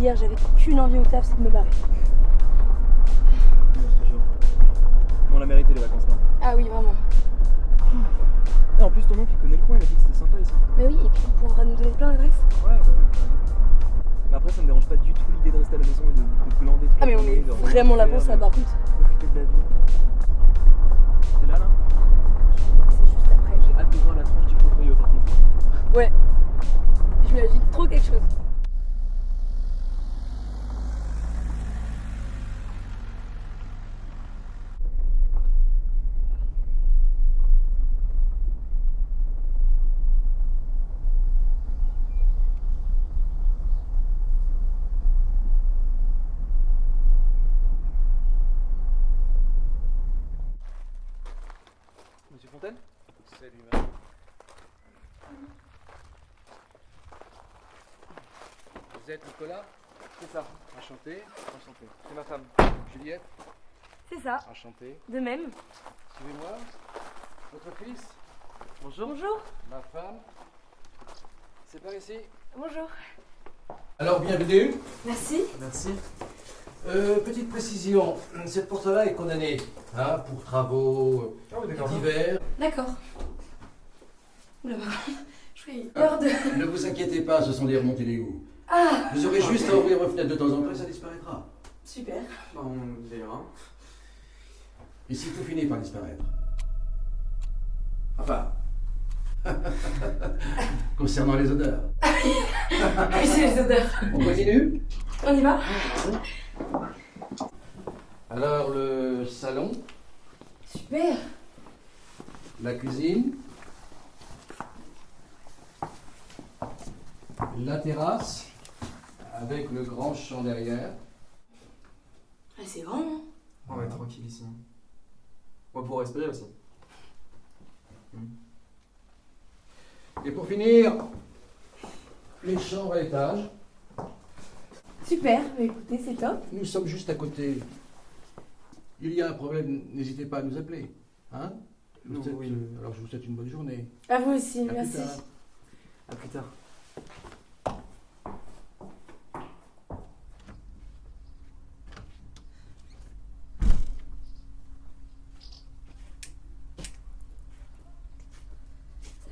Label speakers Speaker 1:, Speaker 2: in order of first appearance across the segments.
Speaker 1: hier, j'avais qu'une envie au taf, c'est de me barrer.
Speaker 2: On l'a mérité les vacances là.
Speaker 1: Ah oui, vraiment.
Speaker 2: Et en plus ton oncle il connaît le coin, il a dit que c'était sympa ici.
Speaker 1: Mais oui, et puis on pourra nous donner plein d'adresses.
Speaker 2: Ouais, ouais, ouais. Mais après ça me dérange pas du tout l'idée de rester à la maison et de, de glander toute
Speaker 1: Ah mais on est vraiment là pour ça
Speaker 2: de
Speaker 1: par contre.
Speaker 2: Profiter de la vie. C'est là là
Speaker 1: Je crois que c'est juste après.
Speaker 2: J'ai hâte de voir la tranche du proprio par contre.
Speaker 1: Ouais. Je m'imagine trop quelque chose.
Speaker 2: Monsieur Fontaine
Speaker 3: Salut, madame. Vous êtes Nicolas
Speaker 2: C'est ça,
Speaker 3: Enchanté.
Speaker 2: enchanté. C'est ma femme.
Speaker 3: Juliette
Speaker 1: C'est ça,
Speaker 3: Enchanté.
Speaker 1: de même.
Speaker 3: Suivez-moi. Votre fils
Speaker 2: Bonjour.
Speaker 1: Bonjour.
Speaker 3: Ma femme C'est par ici.
Speaker 1: Bonjour.
Speaker 3: Alors, bienvenue.
Speaker 1: Merci.
Speaker 2: Merci.
Speaker 3: Euh, petite précision, cette porte-là est condamnée hein, pour travaux
Speaker 2: Ah oui d'accord.
Speaker 3: divers.
Speaker 1: D'accord. Oula, je fais peur de...
Speaker 3: Ne vous inquiétez pas, ce sont des remontées d'égout.
Speaker 1: Ah,
Speaker 3: Vous aurez juste à ouvrir vos fenêtres de temps en temps et ça disparaîtra.
Speaker 1: super.
Speaker 2: On verra.
Speaker 3: Ici, tout finit par disparaître. Enfin. Concernant les odeurs.
Speaker 1: Oui, c'est les odeurs.
Speaker 3: On continue
Speaker 1: On y va
Speaker 3: Alors, le salon,
Speaker 1: Super.
Speaker 3: la cuisine, la terrasse, avec le grand champ derrière.
Speaker 1: Ah, c'est grand, hein
Speaker 2: On va être tranquille ici. On va pouvoir respirer aussi.
Speaker 3: Et pour finir, les chambres à l'étage.
Speaker 1: Super, écoutez, c'est top.
Speaker 3: Nous sommes juste à côté. Il y a un problème, n'hésitez pas à nous appeler. Hein vous
Speaker 2: oui.
Speaker 3: euh, Alors je vous souhaite une bonne journée.
Speaker 1: À vous aussi,
Speaker 3: À plus
Speaker 1: merci.
Speaker 3: tard.
Speaker 2: A plus tard.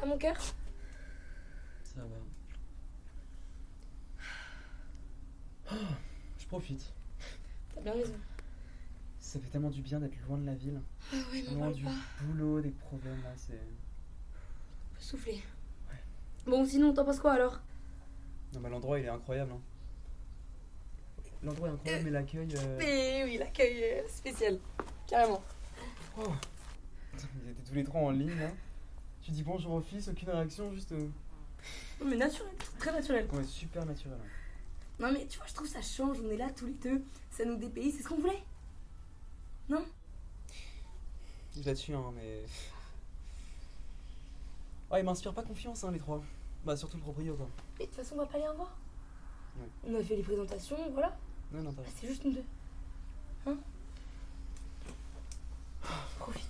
Speaker 1: Mon cœur?
Speaker 2: Ça va. Je profite.
Speaker 1: T'as bien raison.
Speaker 2: Ça fait tellement du bien d'être loin de la ville.
Speaker 1: Ah
Speaker 2: Loin du
Speaker 1: pas.
Speaker 2: boulot, des problèmes là, c'est.
Speaker 1: Peut souffler. Bon, sinon, t'en penses quoi alors?
Speaker 2: Non mais l'endroit il est incroyable. Hein. L'endroit est incroyable mais l'accueil. euh,
Speaker 1: Mais oui, l'accueil euh, spécial. Carrément.
Speaker 2: oh. Ils étaient tous les trois en ligne là. Tu dis bonjour au fils, aucune réaction, juste. euh,
Speaker 1: Non, mais naturel, très naturel.
Speaker 2: Ouais, super naturel.
Speaker 1: Non, mais tu vois, je trouve ça change. On est là tous les deux. Ça nous dépayse, c'est ce qu'on voulait.
Speaker 2: Là-dessus, hein, mais. Ouais, ils m'inspirent pas confiance, hein, les trois. Bah, surtout le proprio, quoi.
Speaker 1: Mais de toute façon, on va pas aller en voir.
Speaker 2: Ouais.
Speaker 1: On a fait les présentations, voilà.
Speaker 2: Non, non, t'as raison.
Speaker 1: c'est juste nous deux. Hein Profite.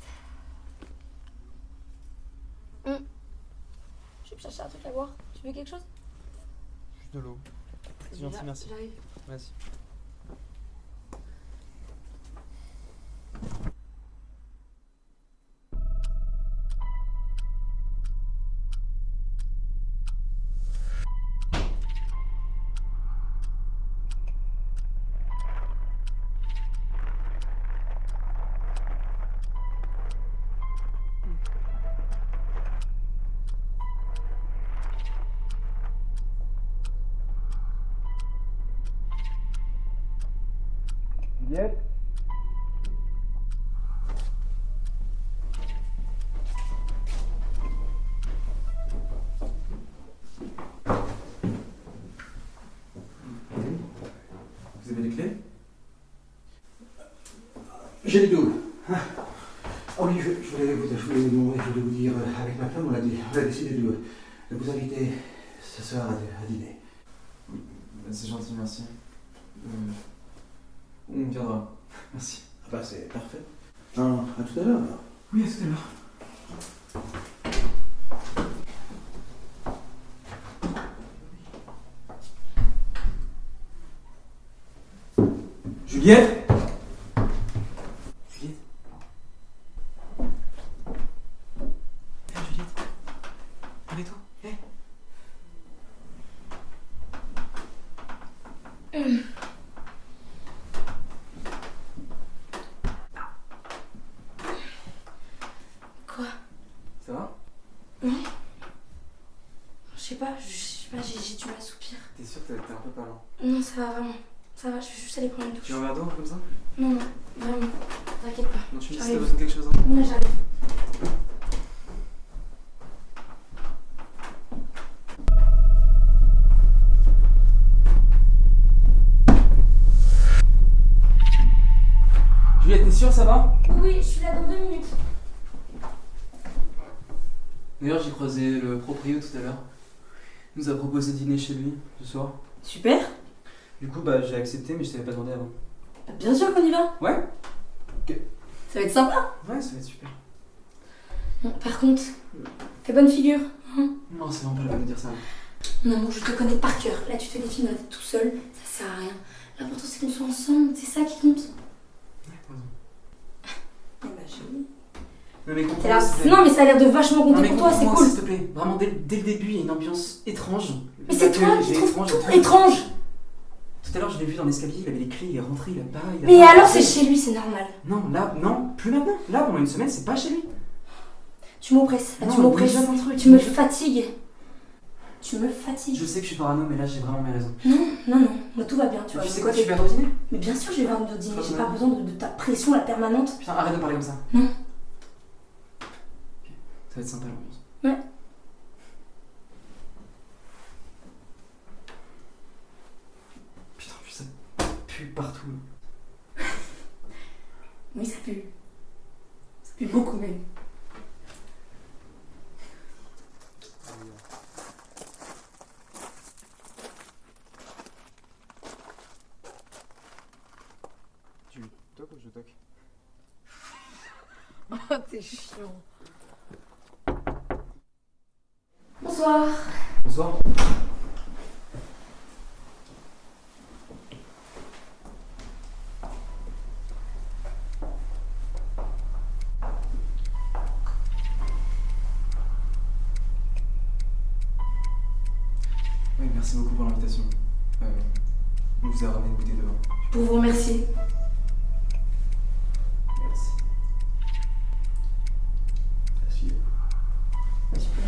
Speaker 1: Hum. Je vais me chercher un truc à boire. Tu veux quelque chose?
Speaker 2: Juste de l'eau. C'est gentil, merci.
Speaker 1: J'arrive.
Speaker 2: Vas-y. Vous avez les clés?
Speaker 3: J'ai les doubles. Ah oui, je, je voulais vous, je voulais vous, je voulais vous dire, euh, avec ma femme, on a, dé- on a décidé de, de vous inviter ce soir à, à dîner.
Speaker 2: C'est gentil, merci. Euh, On viendra. Merci.
Speaker 3: Ah bah c'est parfait. Ah, à tout à l'heure alors.
Speaker 2: Oui, à tout à l'heure. Juliette? Juliette? Hé Juliette Réveille-toi Hé
Speaker 1: Quoi
Speaker 2: Ça va
Speaker 1: Je sais pas, je sais pas, j'ai j'ai du mal à soupir.
Speaker 2: T'es sûr que t'es un peu pas lent
Speaker 1: Non, ça va vraiment. Ça va, je vais juste aller prendre une douche.
Speaker 2: Tu veux un verre d'eau comme ça
Speaker 1: Non, non, vraiment. T'inquiète pas.
Speaker 2: Non, tu me dis si t'as besoin de quelque chose. hein.
Speaker 1: Ouais, j'arrive.
Speaker 2: Juliette, t'es sûre ça va?
Speaker 1: Oui, je suis là dans deux minutes.
Speaker 2: D'ailleurs, j'ai croisé le proprio tout à l'heure. Il nous a proposé de dîner chez lui ce soir.
Speaker 1: Super.
Speaker 2: Du coup, bah j'ai accepté, mais je t'avais pas demandé avant.
Speaker 1: Bien sûr qu'on y va.
Speaker 2: Ouais
Speaker 1: Ça va être sympa.
Speaker 2: Ouais, ça va être super.
Speaker 1: Bon, par contre, fais bonne figure.
Speaker 2: Non, c'est vraiment pas la peine de dire ça.
Speaker 1: Non, bon, je te connais par cœur. Là, tu te fais des films dans la tête tout seul. Ça sert à rien. L'important, c'est qu'on soit ensemble. C'est ça qui compte.
Speaker 2: Ouais, raison.
Speaker 1: Eh bah.
Speaker 2: Non, mais
Speaker 1: Non, mais ça a l'air de vachement compter pour toi, c'est cool.
Speaker 2: S'il te plaît, vraiment dès, dès le début, il y a une ambiance étrange.
Speaker 1: Mais c'est toi
Speaker 2: L'accueil,
Speaker 1: qui
Speaker 2: j'ai
Speaker 1: trouves tout. étrange.
Speaker 2: Tout à l'heure, je l'ai vu dans l'escalier, il avait les clés, il est rentré, il a pas. Il a
Speaker 1: Mais
Speaker 2: pas-
Speaker 1: alors, c'est chez lui, c'est normal.
Speaker 2: Non, là, non, plus maintenant. Là, pendant une semaine, c'est pas chez lui.
Speaker 1: Tu m'oppresses. Tu m'oppresses. Tu me fatigues. Tu me fatigues.
Speaker 2: Je sais que je suis parano, mais là, j'ai vraiment mes raisons.
Speaker 1: Non, non, non. Moi, tout va bien, tu vois.
Speaker 2: tu sais quoi, tu vas au dîner?
Speaker 1: Mais bien sûr, je vais voir une dîner. J'ai pas besoin de, de ta pression, la permanente.
Speaker 2: Putain, arrête de me parler comme ça.
Speaker 1: Non.
Speaker 2: Ça va être sympa l'ambiance.
Speaker 1: Ouais.
Speaker 2: Putain, puis ça pue partout.
Speaker 1: Oui, ça pue. Ça pue beaucoup, même.
Speaker 2: Tu toques ou je toque
Speaker 4: T'es chiant.
Speaker 1: Bonsoir.
Speaker 2: Bonsoir. Oui, merci beaucoup pour l'invitation. Euh, on vous a ramené une bouteille de vin.
Speaker 1: Pour vous remercier.
Speaker 2: Merci.
Speaker 3: Asseyez-vous.
Speaker 1: Super.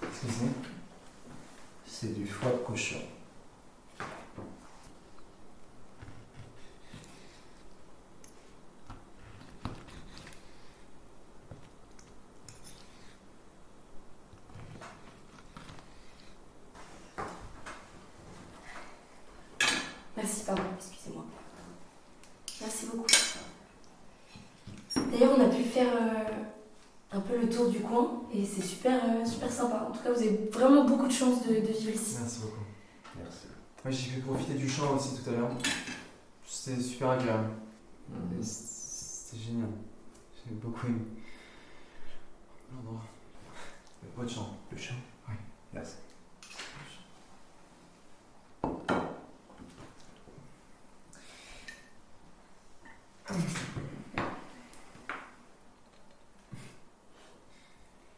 Speaker 3: Qu'est-ce que c'est C'est du foie de cochon.
Speaker 1: Merci, pardon, excusez-moi. Merci beaucoup. D'ailleurs, on a pu faire euh, un peu le tour du coin et c'est super, euh, super sympa. En tout cas, vous avez vraiment beaucoup de chance de, de vivre ici.
Speaker 2: Merci beaucoup.
Speaker 3: Merci.
Speaker 2: Moi, j'ai pu profiter du champ aussi tout à l'heure. C'était super agréable. C'était génial. J'ai beaucoup aimé. L'endroit. Votre champ.
Speaker 3: Le chat
Speaker 2: Oui.
Speaker 3: Merci.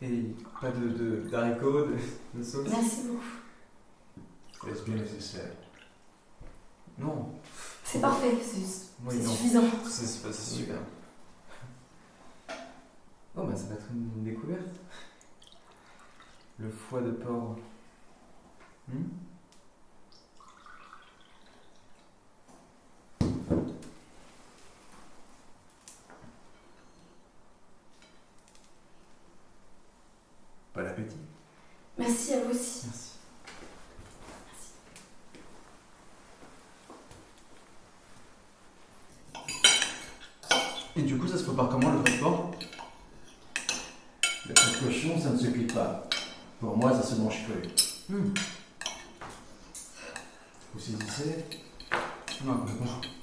Speaker 2: Et pas de, de, d'haricots, de, de sauce
Speaker 1: Merci beaucoup.
Speaker 3: Est-ce bien nécessaire
Speaker 2: Non.
Speaker 1: C'est parfait, c'est
Speaker 2: Oui,
Speaker 1: suffisant.
Speaker 2: C'est super. Oh, bah ça va être une, une découverte. Le foie de porc. Hmm?
Speaker 3: appétit.
Speaker 1: Merci à vous aussi.
Speaker 2: Merci. Et du coup, ça se prépare comment le
Speaker 5: passeport la petit cochon, ça ne se cuit pas. Pour moi, ça se mange cru.
Speaker 2: Hmm.
Speaker 5: Vous saisissez?
Speaker 2: Non, mais bon.